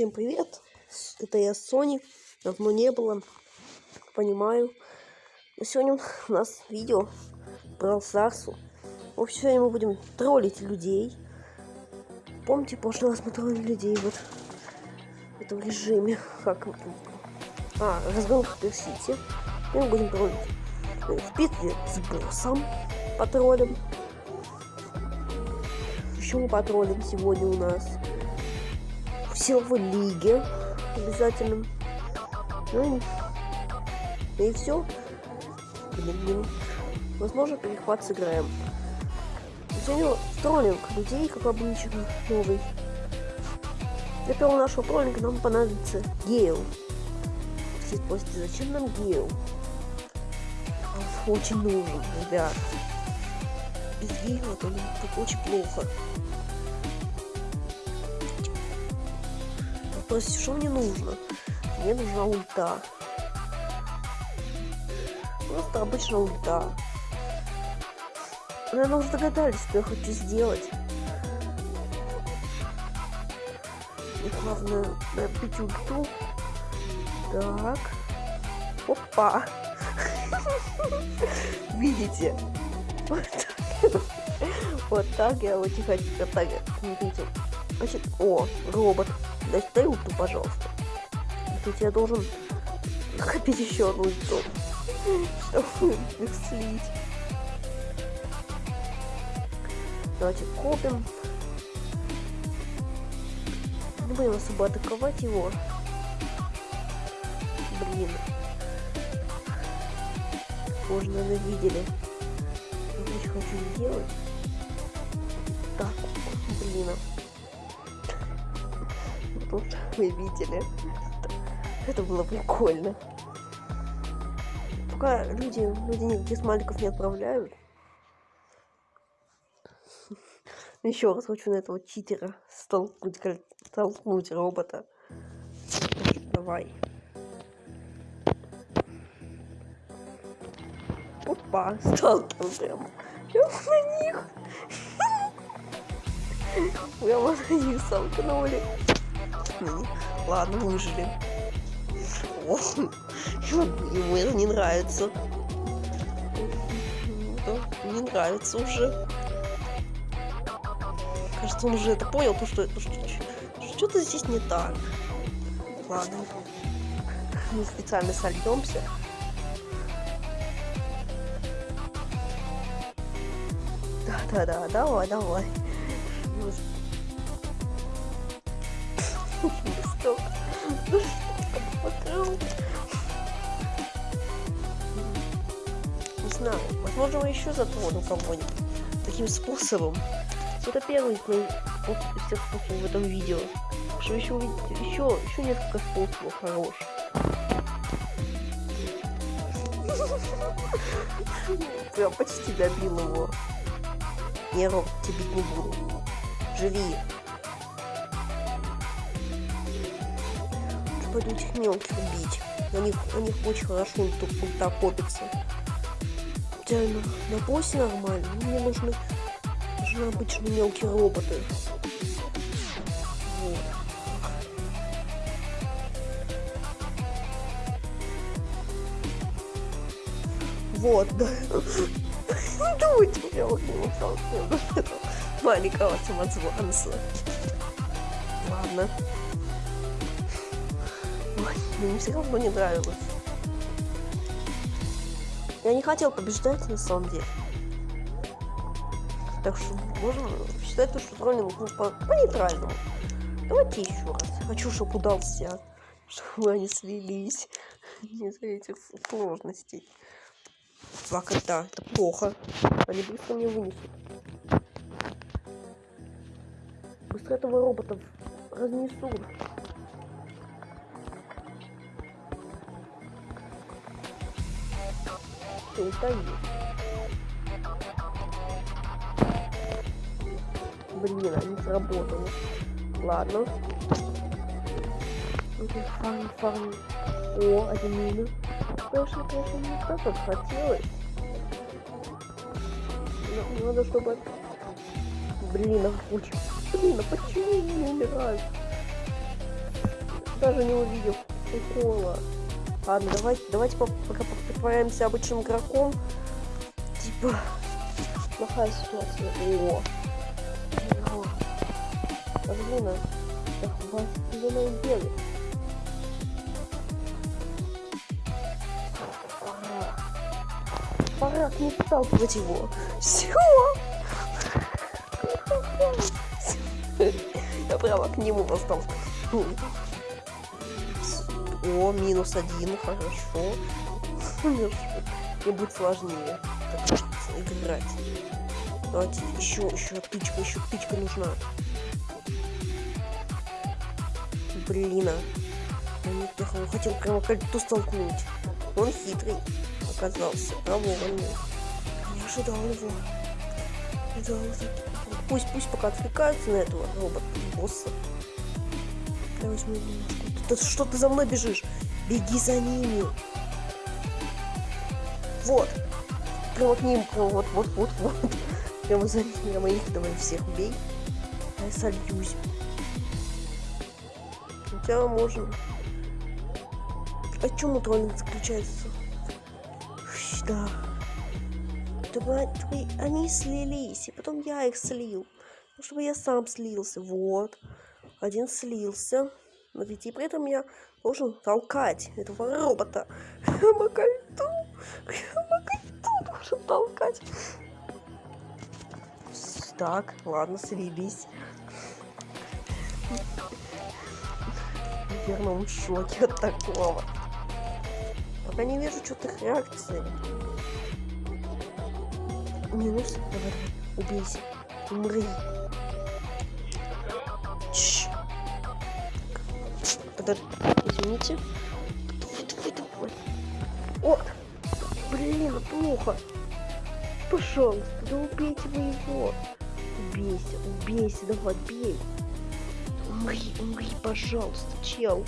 Всем привет! Это я Сони. Давно не было. Понимаю. Но сегодня у нас видео про Сарсу. В общем, сегодня мы будем троллить людей. Помните, в прошлый раз мы троллили людей вот в этом режиме. Как... А, разгон в Персите. И мы будем троллить в битве с боссом. Потроллим. Еще мы потроллим сегодня у нас силовой лиге обязательно. Ну и, и все. Возможно, перехват сыграем. Сегодня троллинг людей, как обычно, новый. Для первого нашего троллинга нам понадобится Гейл. Все спросите, зачем нам Гейл? Очень нужен, ребят. Без Гейла то очень плохо. Спросите, что мне нужно? Мне нужна ульта. Просто обычная ульта. Наверное, уже догадались, что я хочу сделать. И главное набить ульту. Так. Опа. Видите? Вот так. Вот так я вот тихо, так, смотрите. Значит, о, робот. Дай, ульту, пожалуйста. Тут я должен копить еще одну ульту, чтобы их слить. Давайте копим. Не будем особо атаковать его. Блин. Уже, наверное, видели. Я очень хочу сделать. Так, блин тут вы видели. Это было прикольно. Пока люди, люди никаких смайликов не отправляют. Еще раз хочу на этого читера столкнуть, столкнуть робота. Давай. Опа, сталкиваем прям. Прям на них. Прямо на них столкнули. Ну, ладно, выжили. О, ему это не нравится. Ну, не нравится уже. Кажется, он уже это понял, то что что-то здесь не так. Ладно. Мы специально сольемся. Да-да-да, давай, давай. Не знаю. Возможно, мы еще затрону кого-нибудь таким способом. Это первый из всех способов в этом видео. Что еще увидите? Еще, еще несколько способов хороших. Я почти добил его. Не, Роб, тебе не буду. Живи. Пойду этих мелких убить. На них, на них очень хорошо ульта копится. Реально, на боссе нормально. Мне нужны, нужны обычные мелкие роботы. Вот. Вот, да. Думайте, я вот не устал маленького самозванца. Ладно. Мне все равно не нравилось. Я не хотел побеждать на самом деле. Так что можно считать, что троллинг ну, по, по нейтральному. Давайте еще раз. Хочу, чтобы удался. Чтобы они слились. Не за этих сложностей. Фак, это, это плохо. Они быстро мне вынесут. Быстро этого робота разнесут. Что есть. Блин, они сработали. Ладно. Фарм, фарм. О, один минус. Конечно, конечно, не так, как хотелось. Но, надо, чтобы... Блин, а очень... Блин, а почему не умирают? даже не увидел прикола. Ладно, давайте, давайте пока притворяемся обычным игроком. Типа, плохая ситуация. О! О! Блин, а вас зеленый белый. Пора. Пора не сталкивать его. Все! Я прямо к нему остался. О, минус один, хорошо. Мне будет сложнее играть. Давайте еще, еще тычка, еще тычка нужна. Блин, а. Я хотел прямо кольцо столкнуть. Он хитрый оказался, проворный. Не ожидал его. Ожидал Пусть, пусть пока отвлекаются на этого робота-босса. Я возьму. Ты, что ты за мной бежишь? Беги за ними. Вот. Прямо к ним, прямо вот, вот, вот, вот. Прямо за ними. Прямо их давай всех убей. Я сольюсь. Хотя можем. А чем троллинг заключается? Да чтобы они слились, и потом я их слил. Ну, чтобы я сам слился. Вот. Один слился. Смотрите, и при этом я должен толкать этого робота. Макальту. Макальту должен толкать. Так, ладно, слились. Наверное, он в шоке от такого. Пока не вижу что-то реакции. Минус. Давай, убейся. Умри. Подожди. Извините. О! Блин, плохо. Пожалуйста, да убейте вы его. Убейся, убейся, давай, бей. Умри, умри, пожалуйста, чел.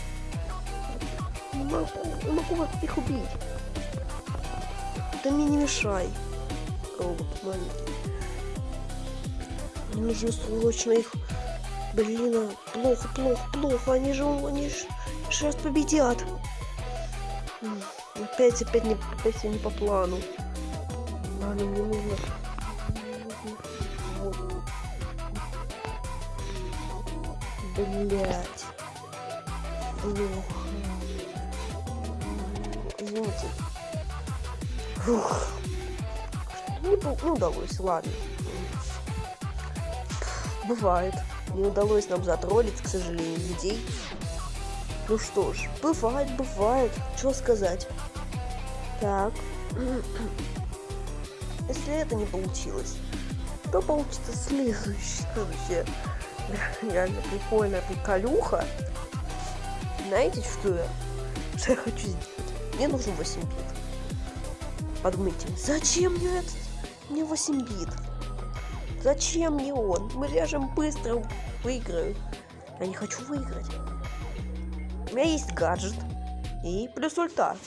Не могу, не могу их убить. Ты мне не мешай робот маленький. Нужно срочно их... Блин, а, плохо, плохо, плохо. Они же, они же сейчас победят. Опять, опять не, опять не по плану. Ладно, мне нужно... Блять. Извините. Фух не, не удалось, ладно. Бывает. Не удалось нам затроллить, к сожалению, людей. Ну что ж, бывает, бывает. Что сказать? Так. Если это не получилось, то получится следующее. Реально прикольная приколюха. Знаете, что я, что я хочу сделать? Мне нужен 8 бит. Подумайте, зачем мне этот мне 8 бит. Зачем мне он? Мы режем быстро, выиграю. Я не хочу выиграть. У меня есть гаджет. И плюс ульта.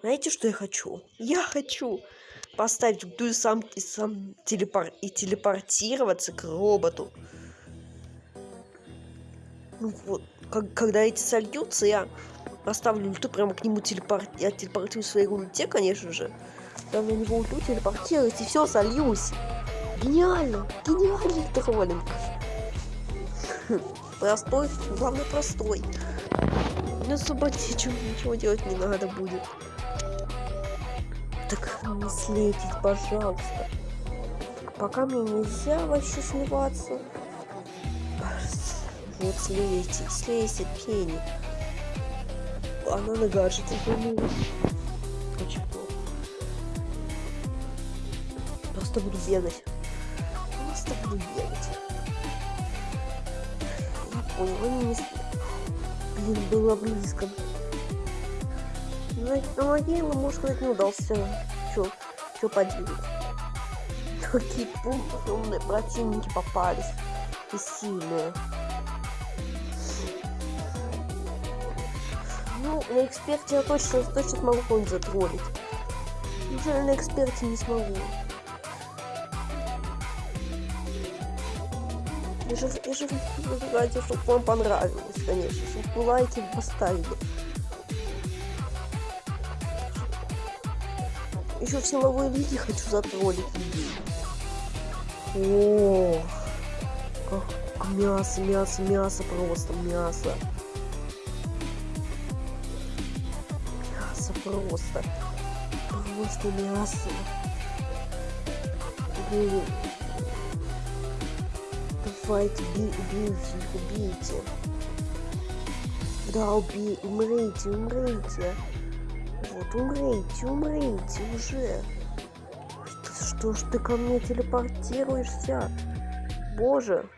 Знаете, что я хочу? Я хочу поставить ульту и сам, и сам телепор и телепортироваться к роботу. Ну вот, как, когда эти сольются, я поставлю ульту прямо к нему телепорт... Я телепортирую своей ульте, конечно же. Там на него уйду, телепортируюсь и все, сольюсь. Гениально! Гениальный троллинг. Простой, главное простой. Не особо ничего, делать не надо будет. Так не слетить, пожалуйста. Пока мне нельзя вообще сливаться. Вот слейте, слейте, пени. Она на гаджете вернулась. просто буду бегать. Просто буду бегать. Понял, они не... Блин, было близко. Знаете, на могилу, может сказать, не удался. Чё, чё поделать? Такие умные противники попались. И сильные. Ну, на эксперте я точно, точно смогу кого-нибудь затроллить. Неужели на эксперте не смогу? Же, я же ради, чтобы вам понравилось, конечно, чтобы лайки поставили. Еще в силовой лиге хочу затроллить людей. О, как мясо, мясо, мясо, просто мясо. Мясо просто. Просто мясо. Блин. Давайте, уби убейте их, убейте. Да, убей, умрите, умрите. Вот, умрите, умрите уже. Что ж ты ко мне телепортируешься? Боже.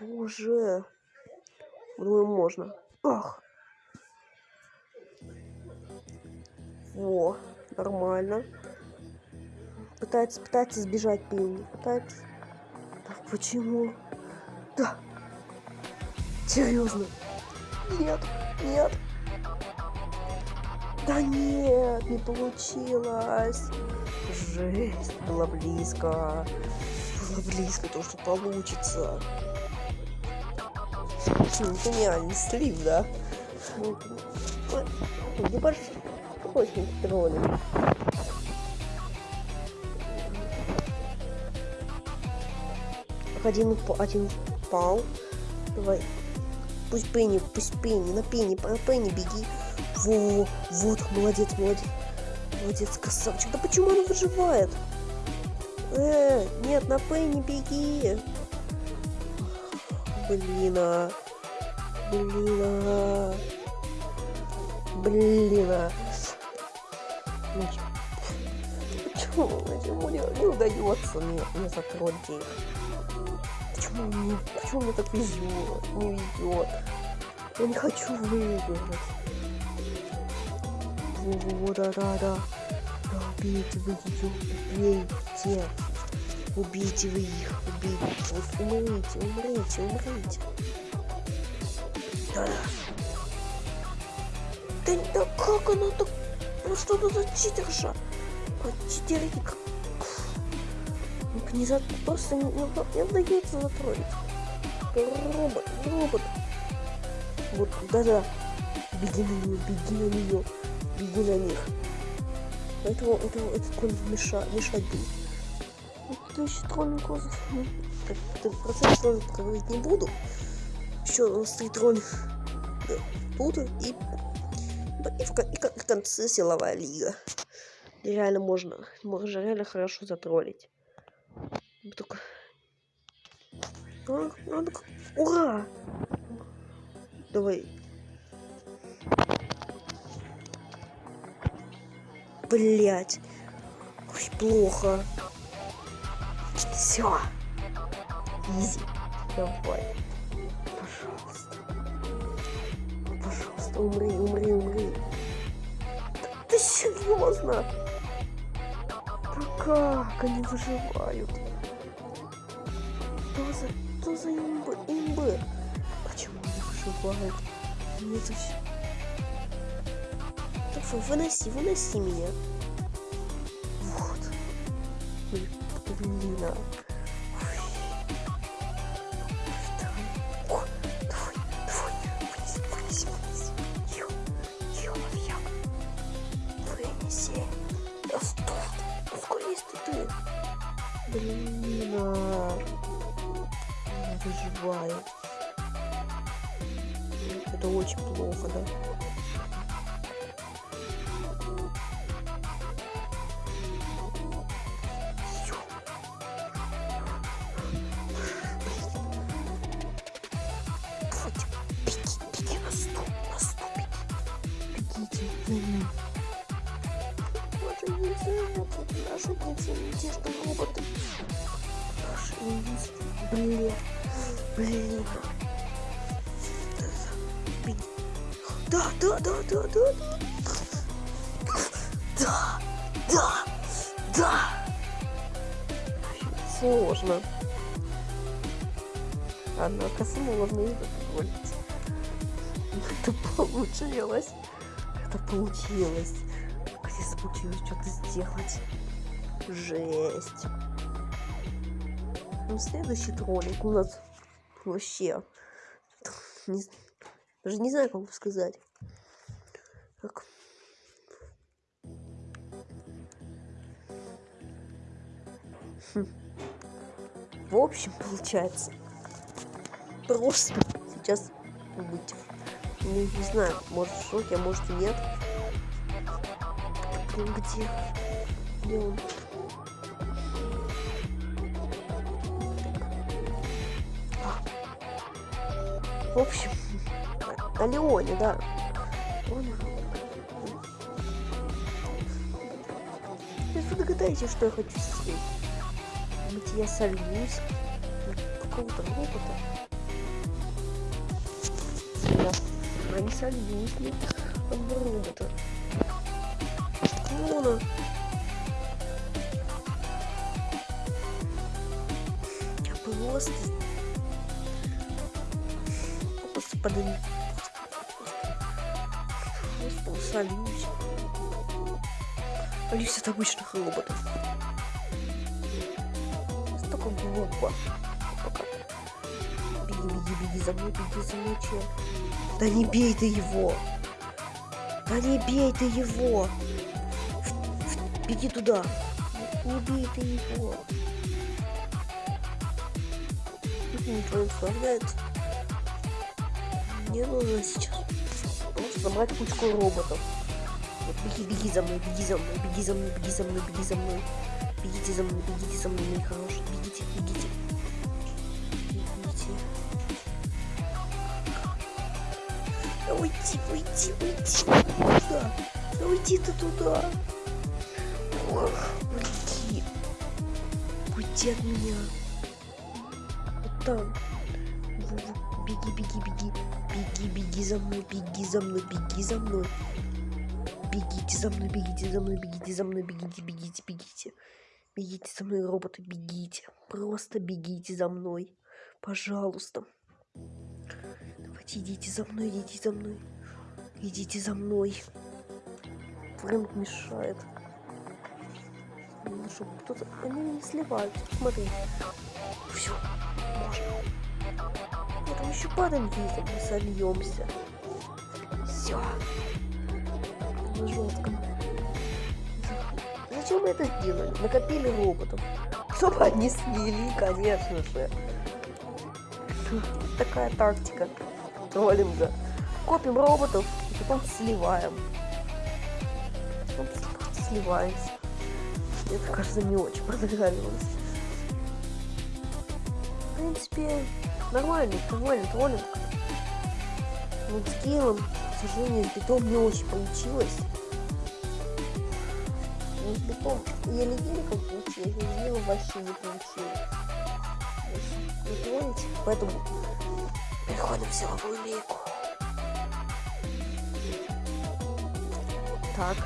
Боже. Думаю, можно. Ах. Во, нормально. Пытается, пытается сбежать Пинни. Пытается. Да почему? Да. Серьезно. Нет, нет. Да нет, не получилось. Жесть, было близко. Было близко то, что получится. Гениальный слив, да? Небольшой очень троллинг. Один, один пал. Давай. Пусть Пенни, пусть Пенни, на Пенни, на Пенни беги. Во, вот, молодец, молодец. Молодец, красавчик. Да почему он выживает? Э, нет, на Пенни беги. Блин, а. Блин, а. Блин, а. Почему, почему не, не удается мне, мне затроллить их? Почему мне, так везет, не везет? Я не хочу выиграть. Во, да, убейте вы ее, убейте. Убейте вы их, убейте. Вот умрите, умрите, умрите. Да, да. Да, как она так... Ну что за читерша? А, читерик. За... Просто не, не, не удается затроллить. Робот, робот. Вот, да-да. Беги на нее, беги на нее беги на них. Поэтому это, этот конь мешать, мешать будет. Следующий троллинг ну, процент троллинг говорить не буду. Еще у нас три троллинг буду и, и, в, и в конце силовая лига. Реально можно, можно реально хорошо затроллить. Только... Ура! Давай, Блять. Ой, плохо. Все. Изи. Давай. Пожалуйста. Пожалуйста, умри, умри, умри. Да ты серьезно? Как они выживают? Что за, что за имбы? Имбы? Почему они выживают? Мне это все Фу, выноси, выноси меня. Вот. Блин, а. Вынеси, ты? Блин, а. Она выживает. Это очень плохо, да? Однако сложно это позволить. Это получилось. Это получилось. Где получилось что-то сделать. Жесть. общем, следующий ролик у нас вообще... Не, даже не знаю, как сказать. Так. Хм. В общем, получается, просто сейчас быть, не, не знаю, может в шоке, а может и нет. Блин, где? Где он? В общем, о Леоне, да. Он... Вы догадаетесь, что я хочу сделать? Быть я сольюсь какого-то робота. А не сольюсь ли от робота? Клона. Я просто Господи. Господи, солюсь. Солюсь от обычных роботов. Столько глупо. Беги, беги, беги за мной, беги за мной, чел. Да не бей ты его. Да не бей ты его. Беги туда. Не бей ты его. Никто не наслаждается. Мне нужно сейчас просто забрать кучку роботов. Вот, беги, беги за мной, беги за мной, беги за мной, беги за мной, беги за мной. Бегите за мной, бегите за мной, мои хорошие. Бегите. Бегите. Уйти, уйти, уйти. Куда? Да уйди ты туда. Ох, уйди. Уйди от меня. Вот там. Беги, беги, беги. Беги, беги за мной, беги за мной, беги за мной. Бегите за мной, бегите за мной, бегите за мной, бегите, бегите, бегите. Бегите за мной, роботы, бегите. Просто бегите за мной. Пожалуйста. Давайте идите за мной, идите за мной. Идите за мной. Фрэнк мешает. Ну, чтобы кто-то... Они не сливаются. Смотри. Все. Можно. Я там еще падаем визом, мы сольемся. Все. Жестко. Зачем мы это сделали? Накопили роботов. Чтобы они слили, конечно же. Такая тактика троллинга. Копим роботов и потом сливаем. Потом сливаемся. Это, кажется, не очень понравилось. В принципе, нормальный, нормальный троллинг. Вот с Киром, к сожалению, с битом не очень получилось. Ну, с битом еле-еле как получилось, еле вообще не получилось. Поэтому переходим в силовую лейку. Так.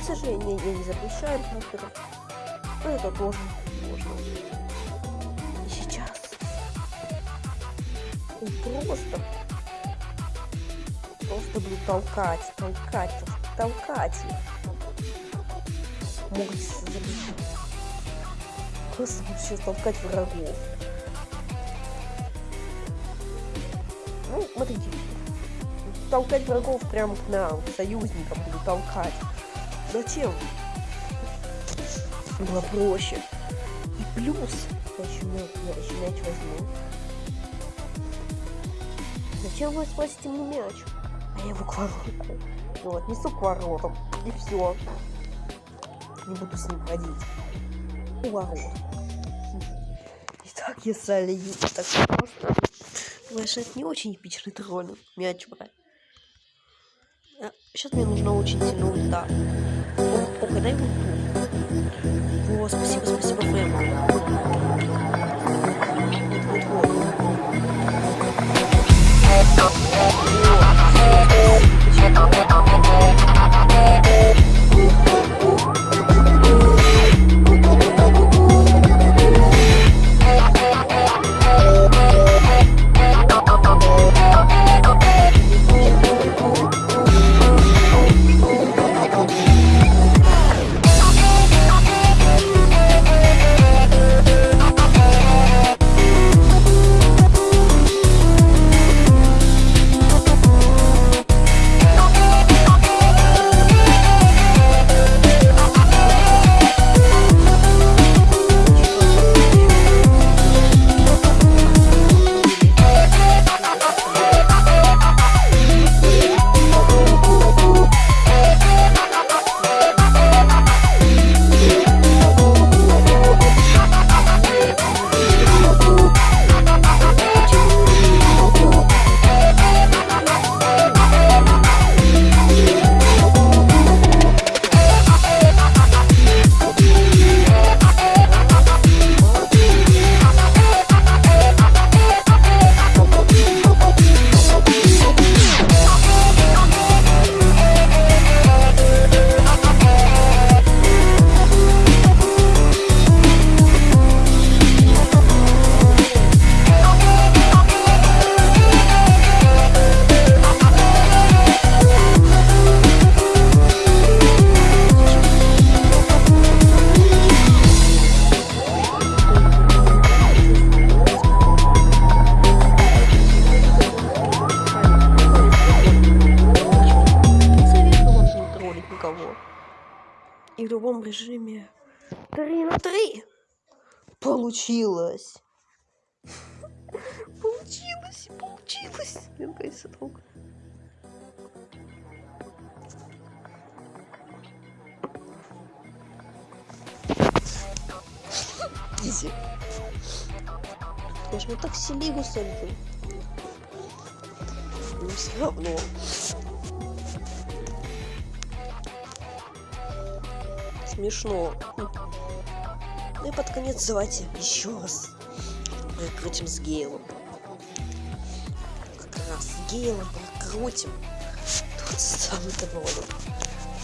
К сожалению, я не запрещаю хакеров. Но это тоже можно. И сейчас он просто просто буду толкать, толкать, толкать. Могут забить. Просто сейчас толкать врагов. Ну, смотрите. Толкать врагов прямо к нам, к союзникам буду толкать. Зачем? Было проще. И плюс, я еще, мяч, я еще мяч возьму. Зачем вы спросите мне мяч? А я его к вороту. Ну, отнесу к воротам. И все. Не буду с ним ходить. У ворот. Итак, я. Так просто. Знаешь, это не очень эпичный троллинг. Мяч брать. Сейчас мне нужно очень сильно ульта. О, о, дай ульту. О, спасибо, спасибо, Фрэм. Изи. Я ж ну так селигу сольду. Но все равно. Смешно. Ну и под конец давайте еще раз прокрутим с Гейлом. Как раз с Гейлом прокрутим. Тот самый доволен.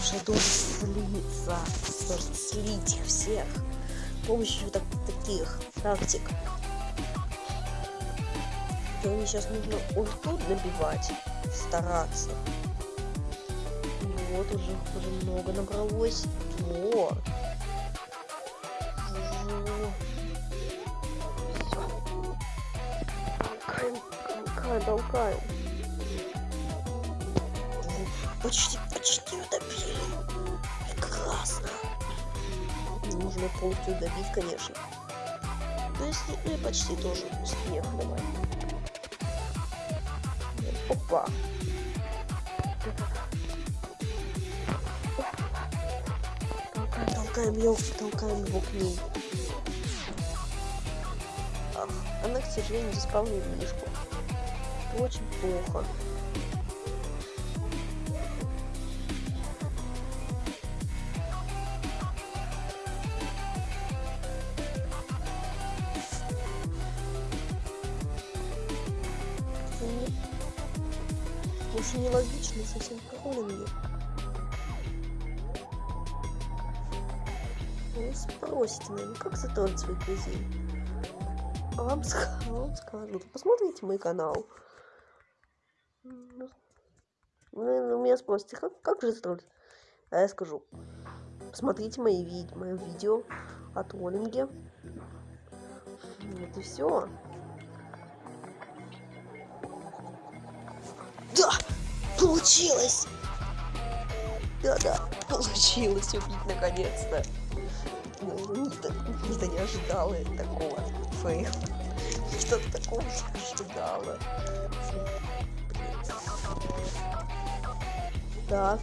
Уже должен слиться. Должен слить их всех. Помощью так, таких тактик. И мне сейчас нужно ульту набивать. Стараться. Вот уже, уже много набралось. Вот. толкаем, толкаем. Почти, почти добили. Прекрасно. Нужно полностью добить, конечно. Но если, ну и почти тоже успех, давай. Опа. Толкаем, его, толкаем его к ней. Ах, она, к сожалению, заспавнила мишку очень плохо. Затроллить своих друзей? А вам, а вам скажут. Посмотрите мой канал. Вы у меня спросите, как, как же строить? А я скажу, посмотрите мои ви мое видео о троллинге. Вот и все. Да! Получилось! Да-да, получилось убить наконец-то. Нита не ожидала такого фейла. Что-то такого не ожидала. Так.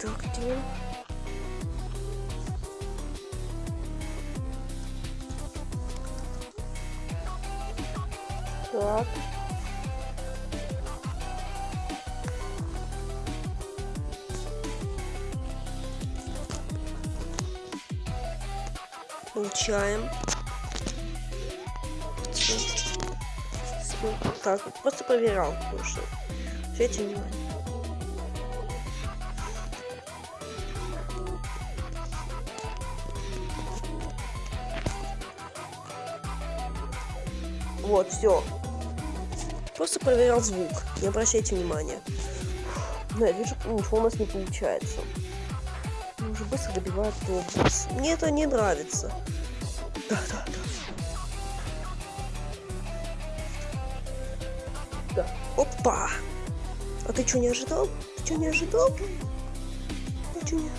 Так, где? Так. Получаем. Так, просто проверял кое-что. Ответьте внимание. Вот, все. Просто проверял звук. Не обращайте внимания. Но я вижу, ничего у нас не получается. Мы уже быстро добивают босс. Мне это не нравится. Да, да, да. Да. Опа! А ты что, не ожидал? Ты что, не ожидал? Ты что, не...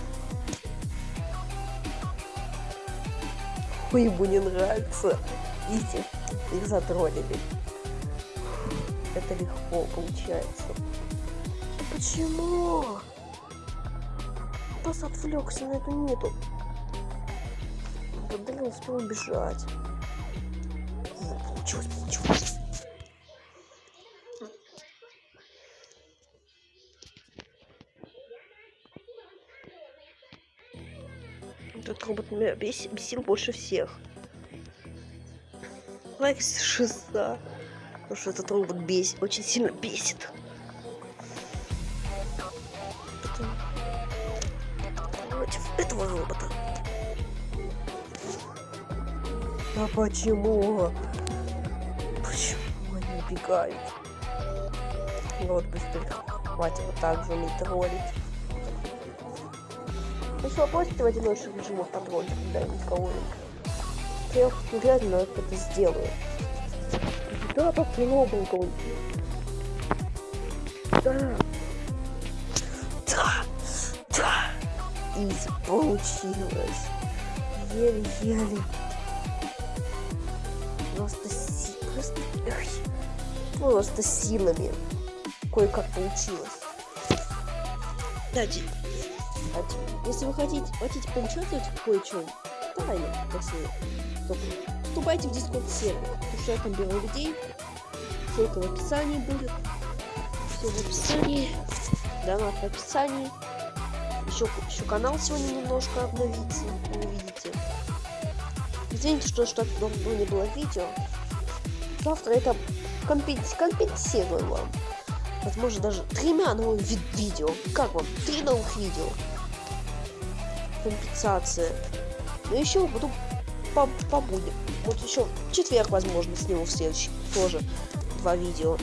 Ой, ему не нравится. Видите, их затроллили. Это легко получается. Почему? Бас отвлекся на эту нету. Подали успел убежать. Получилось, получилось. Этот робот меня бесил больше всех. Лайк шиза. Потому что этот робот бесит, очень сильно бесит. Против этого робота. А почему? Почему они убегают? Вот быстрее. Хватит вот так же не троллить. Еще бросите в одиночных режимах контроль когда-нибудь кого-нибудь. Я обязательно это сделаю. Да, так новенько. Да. Да. Да. Изи получилось. Еле-еле. Просто силами. Кое-как получилось. Кстати, если вы хотите, хотите поучаствовать в кое-чем, тайно, если то вступайте в дискорд сервер, потому что я там беру людей. Ссылка в описании будет. Все в описании. Донат в описании. Еще, еще канал сегодня немножко обновится, вы увидите. Извините, что что давно не было видео. Завтра это компенсирую вам возможно даже тремя новыми ви видео. Как вам? Три новых видео. Компенсация. Но еще буду по побудем. Вот еще четверг, возможно, сниму в следующий тоже два видео.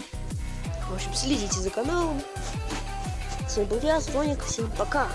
В общем, следите за каналом. С вами был я, Соник. Всем пока.